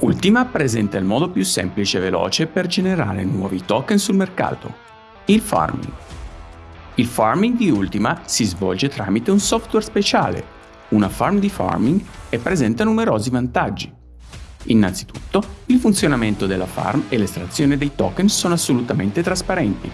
Ultima presenta il modo più semplice e veloce per generare nuovi token sul mercato, il farming. Il farming di Ultima si svolge tramite un software speciale, una farm di farming e presenta numerosi vantaggi. Innanzitutto, il funzionamento della farm e l'estrazione dei token sono assolutamente trasparenti.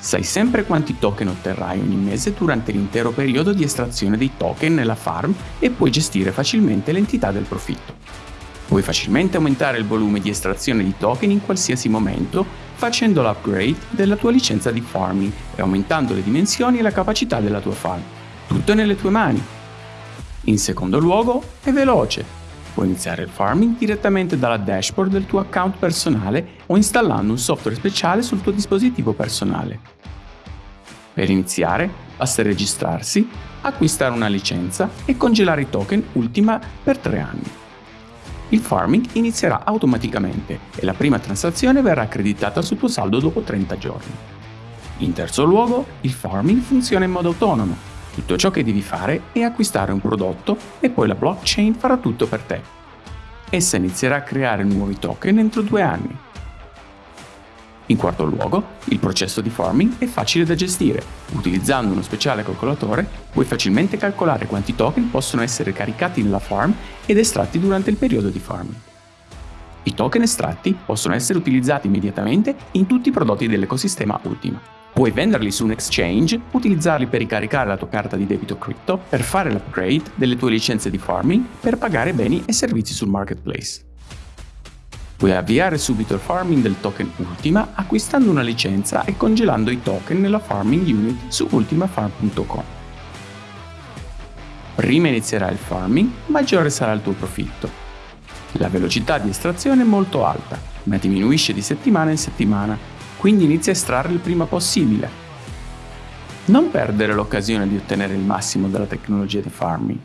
Sai sempre quanti token otterrai ogni mese durante l'intero periodo di estrazione dei token nella farm e puoi gestire facilmente l'entità del profitto. Puoi facilmente aumentare il volume di estrazione di token in qualsiasi momento facendo l'upgrade della tua licenza di farming e aumentando le dimensioni e la capacità della tua farm. Tutto è nelle tue mani. In secondo luogo, è veloce. Puoi iniziare il farming direttamente dalla dashboard del tuo account personale o installando un software speciale sul tuo dispositivo personale. Per iniziare, basta registrarsi, acquistare una licenza e congelare i token Ultima per 3 anni il farming inizierà automaticamente e la prima transazione verrà accreditata sul tuo saldo dopo 30 giorni. In terzo luogo, il farming funziona in modo autonomo. Tutto ciò che devi fare è acquistare un prodotto e poi la blockchain farà tutto per te. Essa inizierà a creare nuovi token entro due anni in quarto luogo, il processo di farming è facile da gestire. Utilizzando uno speciale calcolatore puoi facilmente calcolare quanti token possono essere caricati nella farm ed estratti durante il periodo di farming. I token estratti possono essere utilizzati immediatamente in tutti i prodotti dell'ecosistema Ultima. Puoi venderli su un exchange, utilizzarli per ricaricare la tua carta di debito crypto, per fare l'upgrade delle tue licenze di farming, per pagare beni e servizi sul marketplace. Puoi avviare subito il farming del token Ultima acquistando una licenza e congelando i token nella farming unit su ultimafarm.com. Prima inizierà il farming, maggiore sarà il tuo profitto. La velocità di estrazione è molto alta, ma diminuisce di settimana in settimana, quindi inizia a estrarre il prima possibile. Non perdere l'occasione di ottenere il massimo dalla tecnologia di farming.